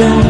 don't